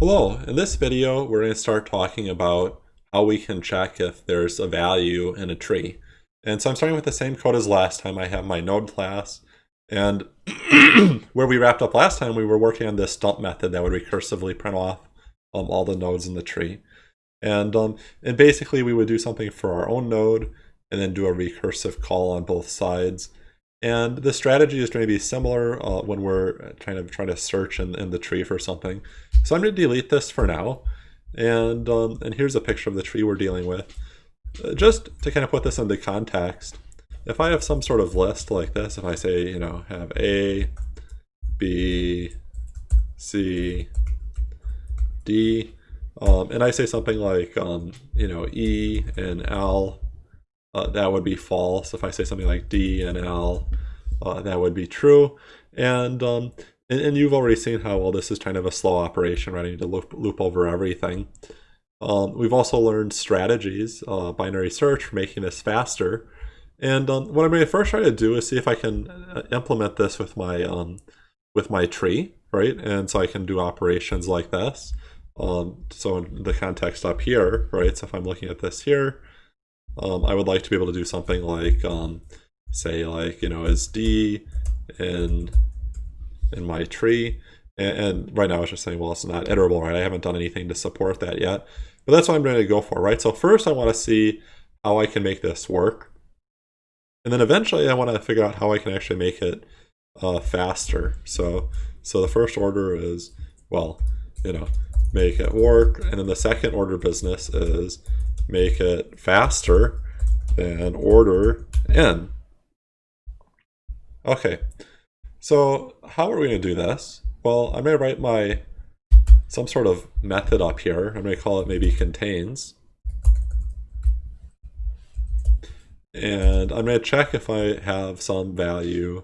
Hello, in this video we're going to start talking about how we can check if there's a value in a tree. And so I'm starting with the same code as last time. I have my node class and where we wrapped up last time we were working on this dump method that would recursively print off um, all the nodes in the tree. And, um, and basically we would do something for our own node and then do a recursive call on both sides. And the strategy is going to be similar uh, when we're trying to try to search in, in the tree for something. So I'm going to delete this for now. And, um, and here's a picture of the tree we're dealing with. Uh, just to kind of put this into context, if I have some sort of list like this, if I say, you know, have A, B, C, D, um, and I say something like, um, you know, E and L, uh, that would be false. If I say something like D and L, uh, that would be true. And, um, and, and, you've already seen how well this is kind of a slow operation, right? I need to loop, loop over everything. Um, we've also learned strategies, uh, binary search for making this faster. And um, what I'm going to first try to do is see if I can uh, implement this with my um, with my tree, right? And so I can do operations like this. Um, so in the context up here, right? So if I'm looking at this here, um, I would like to be able to do something like, um, say like, you know, is D in, in my tree. And, and right now it's just saying, well, it's not iterable, right? I haven't done anything to support that yet. But that's what I'm going to go for, right? So first I want to see how I can make this work. And then eventually I want to figure out how I can actually make it uh, faster. So, so the first order is, well, you know, make it work. And then the second order business is make it faster than order n. Okay, so how are we going to do this? Well, I'm going to write my some sort of method up here. I'm going to call it maybe contains. And I'm going to check if I have some value,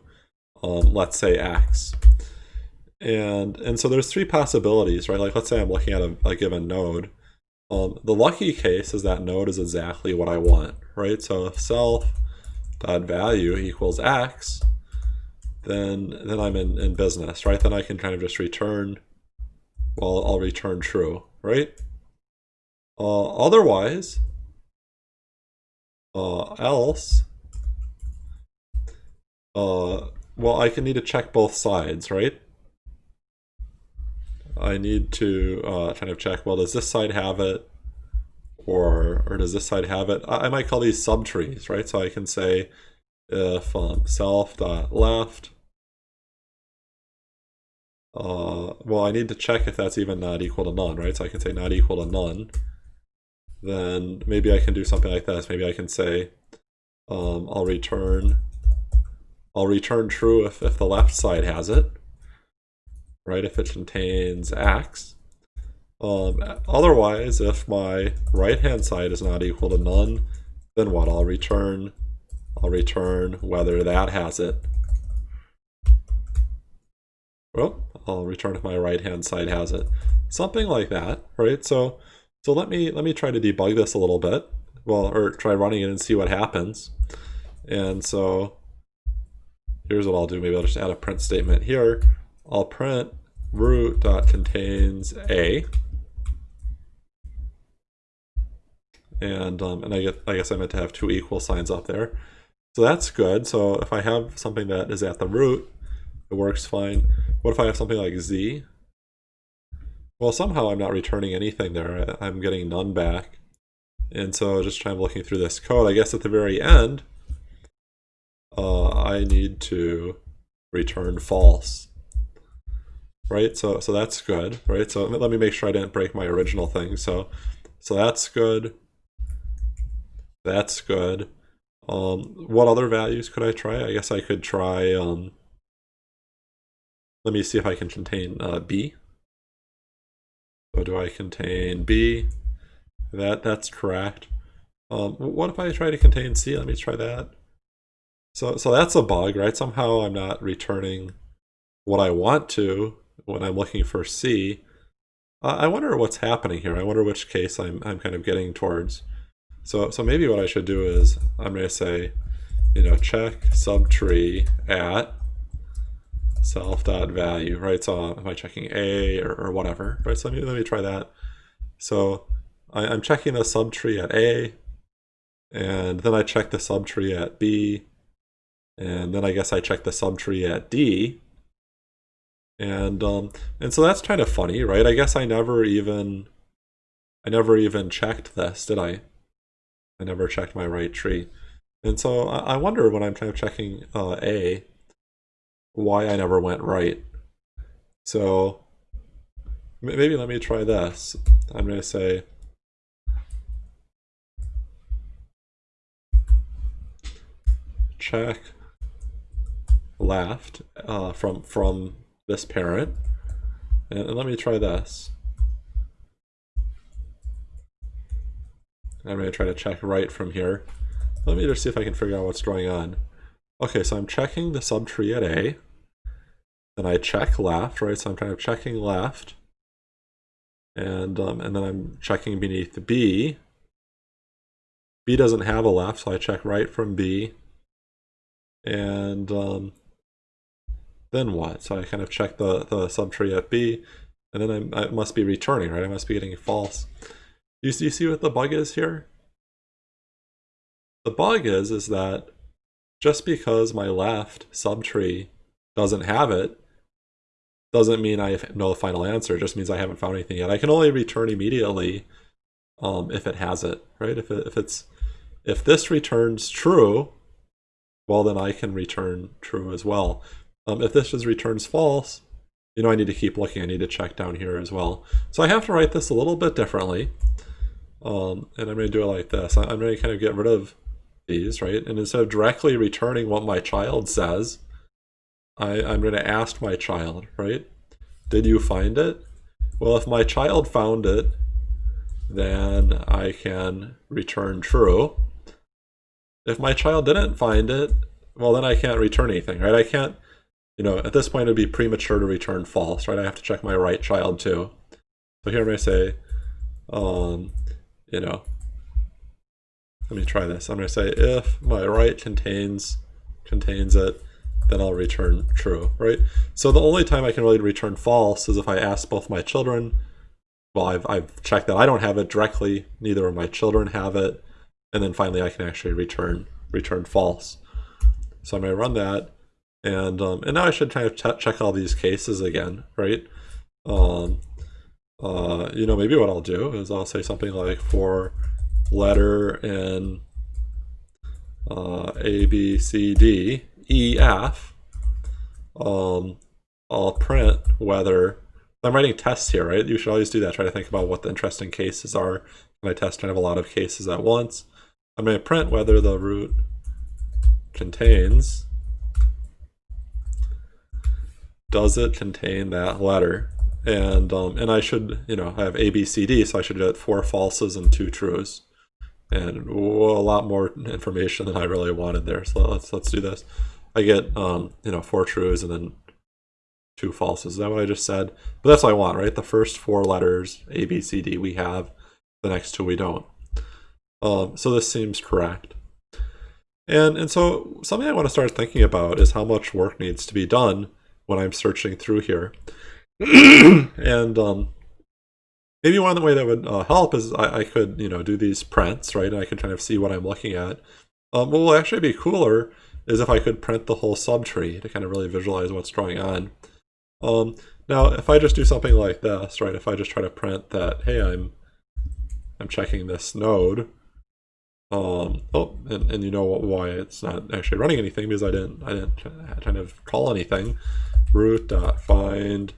let's say x. And, and so there's three possibilities, right? Like let's say I'm looking at a, a given node. Um, the lucky case is that node is exactly what I want, right? So if self dot value equals x, then then I'm in, in business, right? Then I can kind of just return, well, I'll return true, right? Uh, otherwise, uh, else, uh, well, I can need to check both sides, right? I need to uh, kind of check, well, does this side have it? Or, or does this side have it? I, I might call these subtrees, right? So I can say if um, self dot left uh, well, I need to check if that's even not equal to none, right? So I can say not equal to none. Then maybe I can do something like this. Maybe I can say um, I'll return I'll return true if, if the left side has it, right? If it contains x. Um, otherwise, if my right-hand side is not equal to none, then what? I'll return I'll return whether that has it. Well, I'll return if my right hand side has it. Something like that, right? So so let me let me try to debug this a little bit. Well, or try running it and see what happens. And so here's what I'll do. Maybe I'll just add a print statement here. I'll print root dot contains a. And um, and I get I guess I meant to have two equal signs up there. So that's good. So if I have something that is at the root, it works fine. What if I have something like z? Well, somehow I'm not returning anything there. I'm getting none back. And so just trying looking through this code, I guess at the very end, uh, I need to return false. Right, so so that's good, right? So let me make sure I didn't break my original thing. So so that's good. That's good. Um, what other values could I try? I guess I could try um, let me see if I can contain uh, B. So do I contain B? That That's correct. Um, what if I try to contain C? Let me try that. So, so that's a bug, right? Somehow I'm not returning what I want to when I'm looking for C. Uh, I wonder what's happening here. I wonder which case I'm, I'm kind of getting towards. So, so maybe what I should do is I'm going to say, you know, check subtree at self dot value, right? So am I checking A or, or whatever, right? So let me, let me try that. So I, I'm checking the subtree at A, and then I check the subtree at B, and then I guess I check the subtree at D, and um, and so that's kind of funny, right? I guess I never even I never even checked this, did I? I never checked my right tree. And so I wonder when I'm kind of checking uh, A, why I never went right. So maybe let me try this. I'm going to say check left uh, from from this parent. And, let me try this. I'm going to try to check right from here. Let me just see if I can figure out what's going on. Okay, so I'm checking the subtree at A. Then I check left, right? So I'm kind of checking left. And, um, and then I'm checking beneath B. B doesn't have a left, so I check right from B. And um, then what? So I kind of check the, the subtree at B, and then I'm, I must be returning, right? I must be getting false. You, you see what the bug is here? The bug is, is that just because my left subtree doesn't have it, doesn't mean I know the final answer. It just means I haven't found anything yet. I can only return immediately um, if it has it, right? If, it, if it's if this returns true, well, then I can return true as well. Um, if this just returns false, you know, I need to keep looking. I need to check down here as well. So I have to write this a little bit differently. Um, and I'm going to do it like this. I'm going to kind of get rid of these, right? And instead of directly returning what my child says, I, I'm going to ask my child, right? Did you find it? Well, if my child found it, then I can return true. If my child didn't find it, well, then I can't return anything, right? I can't, you know, at this point it'd be premature to return false, right? I have to check my right child too. So here I'm going to say, um, you know, let me try this. I'm going to say if my right contains contains it, then I'll return true, right? So the only time I can really return false is if I ask both my children, well, I've, I've checked that I don't have it directly, neither of my children have it, and then finally I can actually return return false. So I'm going to run that, and um, and now I should kind of check all these cases again, right? Um, uh, you know, maybe what I'll do is I'll say something like for letter in uh, A, B, C, D, E, F, um, I'll print whether, I'm writing tests here, right? You should always do that. Try to think about what the interesting cases are. Can I test kind of a lot of cases at once? I'm going to print whether the root contains, does it contain that letter? and um, and I should you know I have A B C D so I should get four falses and two trues. And a lot more information than I really wanted there. So let's let's do this. I get um, you know four trues and then two falses. Is that what I just said? But that's what I want right? The first four letters A B C D we have. The next two we don't. Um, so this seems correct. And and so something I want to start thinking about is how much work needs to be done when I'm searching through here and um, maybe one of the way that would uh, help is I, I, could, you know, do these prints, right? And I could kind of see what I'm looking at. Um, what will actually be cooler is if I could print the whole subtree to kind of really visualize what's going on. Um, now, if I just do something like this, right? If I just try to print that, hey, I'm I'm checking this node. Um, oh, and, and you know why it's not actually running anything because I didn't I didn't kind of call anything. Root dot find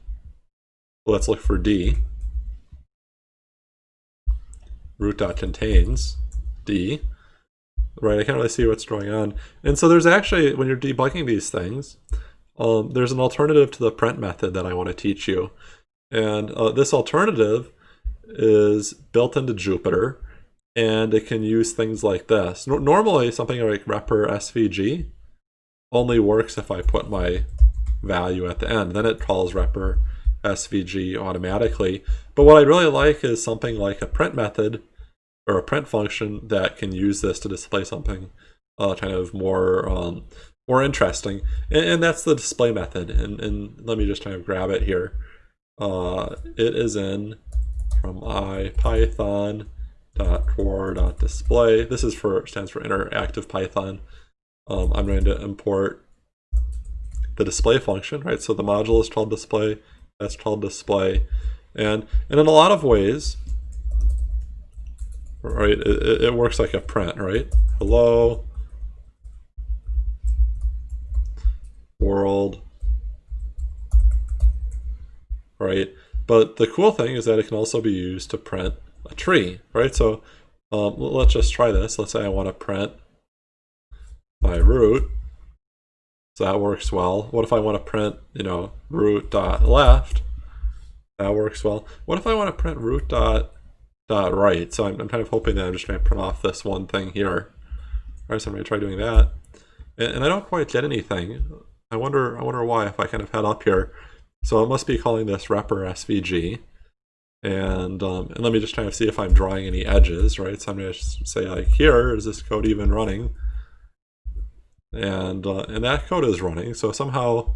let's look for D. Root dot contains D. Right, I can't really see what's going on. And so there's actually, when you're debugging these things, um, there's an alternative to the print method that I want to teach you. And uh, this alternative is built into Jupyter, and it can use things like this. No normally, something like repr svg only works if I put my value at the end. Then it calls repr SVG automatically. But what I really like is something like a print method or a print function that can use this to display something uh, kind of more um, more interesting. And, and, that's the display method. And, and let me just kind of grab it here. Uh, it is in from ipython dot display. This is for stands for interactive Python. Um, I'm going to import the display function, right? So the module is called display, that's called display. And, and in a lot of ways, right, it, it works like a print, right? Hello, world, right? But the cool thing is that it can also be used to print a tree, right? So um, let's just try this. Let's say I want to print my root. So that works well. What if I want to print, you know, root dot left? That works well. What if I want to print root dot dot right? So I'm, I'm kind of hoping that I'm just going to print off this one thing here. All right, so I'm going to try doing that. And, and I don't quite get anything. I wonder, I wonder why if I kind of head up here. So it must be calling this repr svg. And, um, and let me just kind of see if I'm drawing any edges, right? So I'm going to say like, here, is this code even running? And, uh, and that code is running. So somehow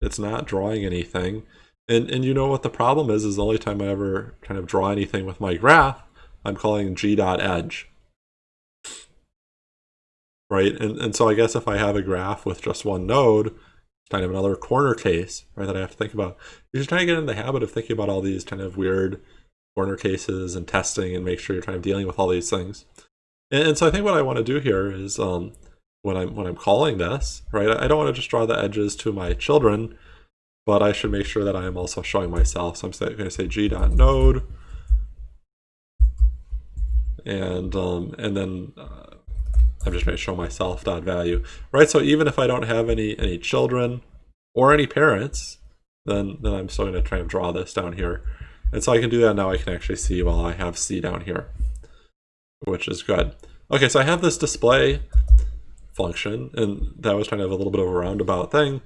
it's not drawing anything. And, and you know what the problem is, is the only time I ever kind of draw anything with my graph, I'm calling g.edge. Right? And, and so I guess if I have a graph with just one node, it's kind of another corner case, right, that I have to think about. You're just trying to get in the habit of thinking about all these kind of weird corner cases and testing and make sure you're kind of dealing with all these things. And, and so I think what I want to do here is um, when I'm when I'm calling this, right, I don't want to just draw the edges to my children, but I should make sure that I am also showing myself. So I'm going to say g.node, and um, and then uh, I'm just going to show myself dot value, right? So even if I don't have any any children or any parents, then then I'm still going to try and draw this down here. And so I can do that now. I can actually see while I have C down here, which is good. Okay, so I have this display function, and that was kind of a little bit of a roundabout thing.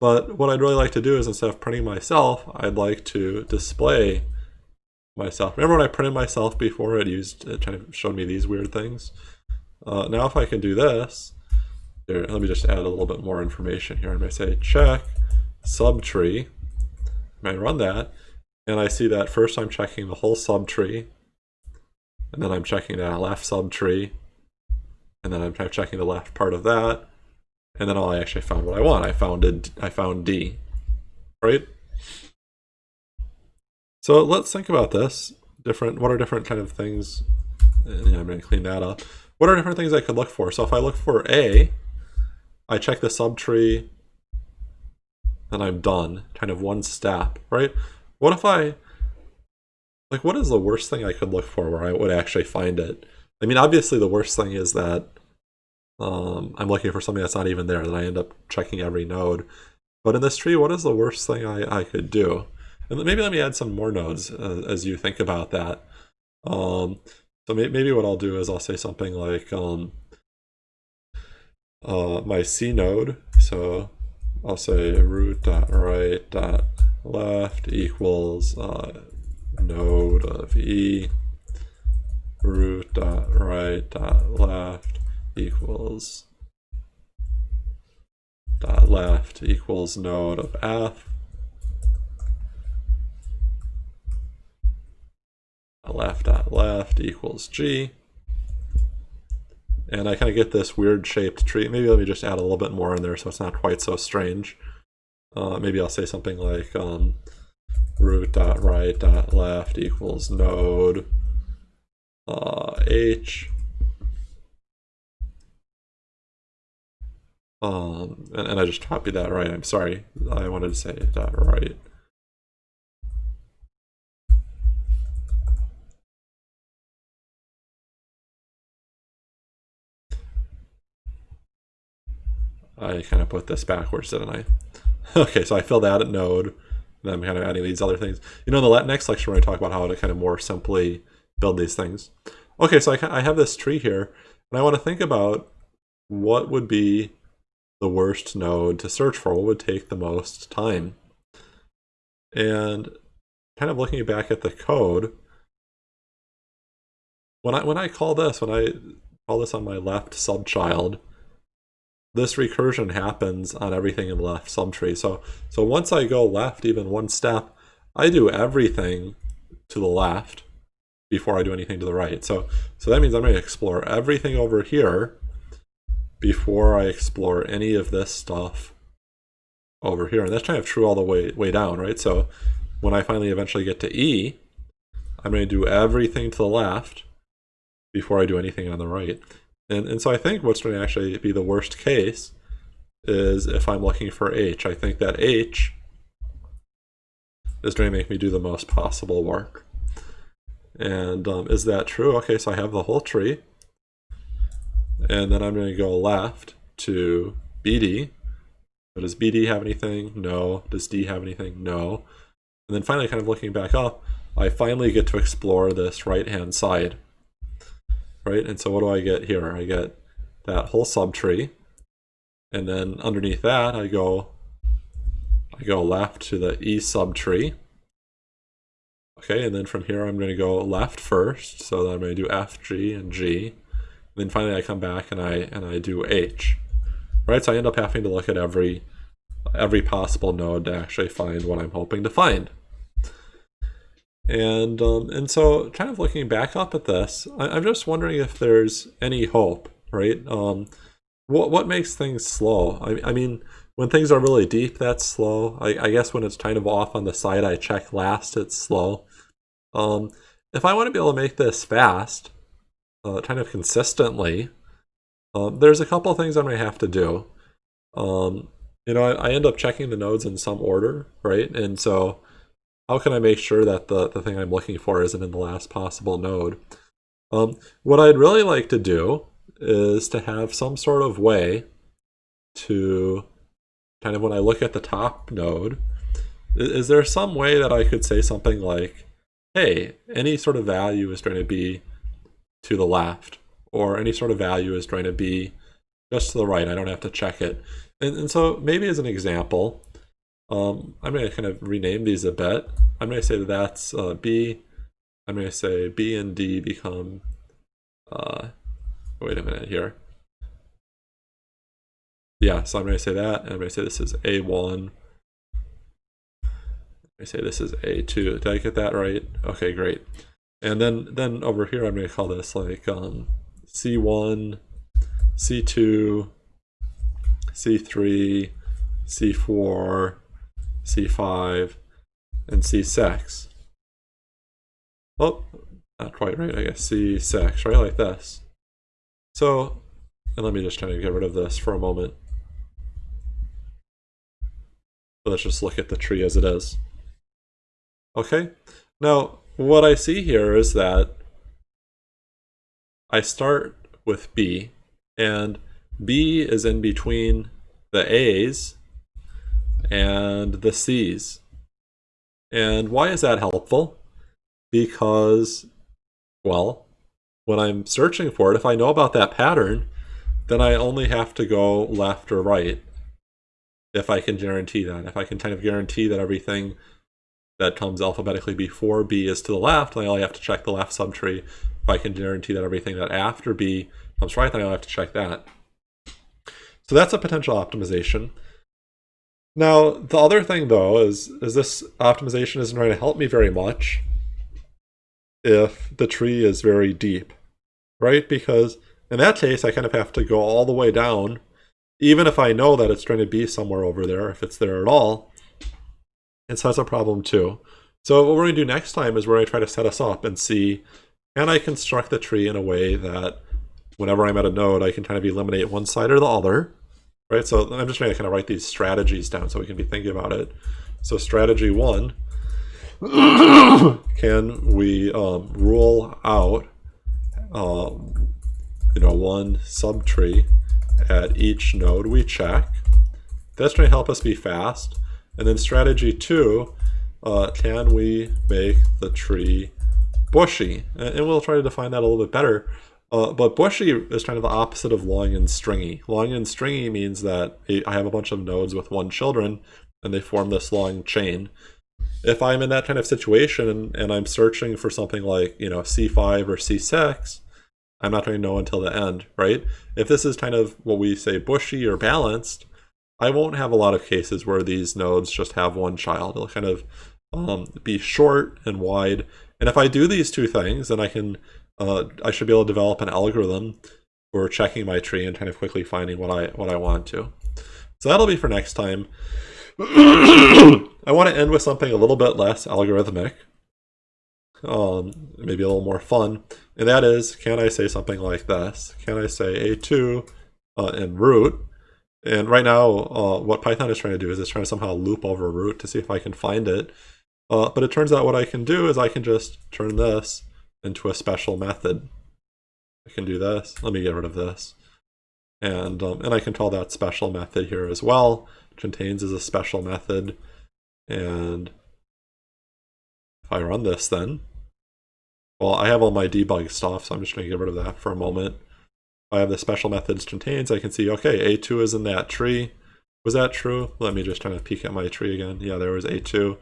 But what I'd really like to do is instead of printing myself, I'd like to display myself. Remember when I printed myself before, it used it kind of showed me these weird things. Uh, now if I can do this, here, let me just add a little bit more information here. I'm to say check subtree. I run that, and I see that first I'm checking the whole subtree, and then I'm checking that left subtree, and then I'm checking the left part of that, and then I actually found what I want. I found it. I found D, right? So let's think about this. Different. What are different kind of things? Uh, yeah, I'm going to clean that up what are different things I could look for? So if I look for A, I check the subtree, then I'm done. Kind of one step, right? What if I, like what is the worst thing I could look for where I would actually find it? I mean, obviously the worst thing is that um, I'm looking for something that's not even there, that I end up checking every node. But in this tree, what is the worst thing I, I could do? And maybe let me add some more nodes uh, as you think about that. Um, so maybe what I'll do is I'll say something like um, uh, my C node. So I'll say root dot right dot left equals uh, node of E root dot right dot left equals dot left equals node of F left dot left equals g. And I kind of get this weird shaped tree. Maybe let me just add a little bit more in there so it's not quite so strange. Uh, maybe I'll say something like um, root dot right dot left equals node uh, h. Um, and, and I just copied that right. I'm sorry. I wanted to say that right. I kind of put this backwards, didn't I? okay, so I filled out a node, and I'm kind of adding these other things. You know, in the next lecture, we're going to talk about how to kind of more simply build these things. Okay, so I, I have this tree here, and I want to think about what would be the worst node to search for, what would take the most time. And kind of looking back at the code, when I when I call this, when I call this on my left subchild, this recursion happens on everything in the left subtree. So, so once I go left even one step, I do everything to the left before I do anything to the right. So, so that means I'm going to explore everything over here before I explore any of this stuff over here. And that's kind of true all the way, way down, right? So when I finally eventually get to E, I'm going to do everything to the left before I do anything on the right. And, and so I think what's going to actually be the worst case is if I'm looking for H. I think that H is going to make me do the most possible work. And um, is that true? Okay, so I have the whole tree. And then I'm going to go left to BD. Does BD have anything? No. Does D have anything? No. And then finally, kind of looking back up, I finally get to explore this right-hand side. Right, and so what do I get here? I get that whole subtree. And then underneath that, I go I go left to the E subtree. Okay, and then from here I'm going to go left first, so I'm going to do F, G, and G. And then finally I come back and I and I do H. Right, so I end up having to look at every every possible node to actually find what I'm hoping to find. And um, and so kind of looking back up at this, I, am just wondering if there's any hope, right? Um, what what makes things slow? I, I mean, when things are really deep, that's slow. I, I guess when it's kind of off on the side I check last, it's slow. Um, if I want to be able to make this fast, uh, kind of consistently, um, there's a couple things I'm going to have to do. Um, you know, I, I, end up checking the nodes in some order, right? And so how can I make sure that the, the thing I'm looking for isn't in the last possible node? Um, what I'd really like to do is to have some sort of way to kind of when I look at the top node, is, is there some way that I could say something like, hey, any sort of value is going to be to the left, or any sort of value is going to be just to the right. I don't have to check it. And, and so maybe as an example, um, I'm going to kind of rename these a bit. I'm going to say that that's uh, B. I'm going to say B and D become, uh, wait a minute here. Yeah, so I'm going to say that, and I'm going to say this is A1, I say this is A2. Did I get that right? Okay, great. And then then over here I'm going to call this like um, C1, C2, C3, C4, C5, and C6. Oh, not quite right, I guess C6, right? Like this. So, and let me just try to get rid of this for a moment. Let's just look at the tree as it is. Okay, now what I see here is that I start with B, and B is in between the A's and the C's. And why is that helpful? Because, well, when I'm searching for it, if I know about that pattern, then I only have to go left or right if I can guarantee that. If I can kind of guarantee that everything that comes alphabetically before B is to the left, then I only have to check the left subtree. If I can guarantee that everything that after B comes right, then I only have to check that. So that's a potential optimization. Now, the other thing though is, is this optimization isn't going to help me very much if the tree is very deep, right? Because in that case, I kind of have to go all the way down, even if I know that it's going to be somewhere over there, if it's there at all, and so that's a problem too. So what we're going to do next time is we're going to try to set us up and see, can I construct the tree in a way that whenever I'm at a node, I can kind of eliminate one side or the other, right? So I'm just trying to kind of write these strategies down so we can be thinking about it. So strategy one, can we um, rule out, um, you know, one subtree at each node we check? That's going to help us be fast. And then strategy two, uh, can we make the tree bushy? And, we'll try to define that a little bit better. Uh, but bushy is kind of the opposite of long and stringy. Long and stringy means that I have a bunch of nodes with one children and they form this long chain. If I'm in that kind of situation and, and I'm searching for something like, you know, C5 or C6, I'm not going to know until the end, right? If this is kind of what we say bushy or balanced, I won't have a lot of cases where these nodes just have one child. It'll kind of um, be short and wide. And if I do these two things, then I can, uh, I should be able to develop an algorithm for checking my tree and kind of quickly finding what I what I want to. So that'll be for next time. I want to end with something a little bit less algorithmic, um, maybe a little more fun, and that is, can I say something like this? Can I say a2 uh, in root? And right now, uh, what Python is trying to do is it's trying to somehow loop over root to see if I can find it. Uh, but it turns out what I can do is I can just turn this into a special method. I can do this. Let me get rid of this. And, um, and I can call that special method here as well. Contains is a special method. And if I run this then, well, I have all my debug stuff, so I'm just going to get rid of that for a moment. I have the special methods contains, I can see, okay, A2 is in that tree. Was that true? Let me just kind of peek at my tree again. Yeah, there was A2.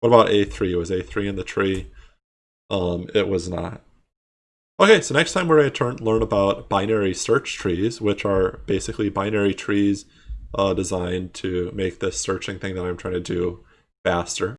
What about A3? Was A3 in the tree? Um, it was not. Okay, so next time we're going to turn, learn about binary search trees, which are basically binary trees uh, designed to make this searching thing that I'm trying to do faster.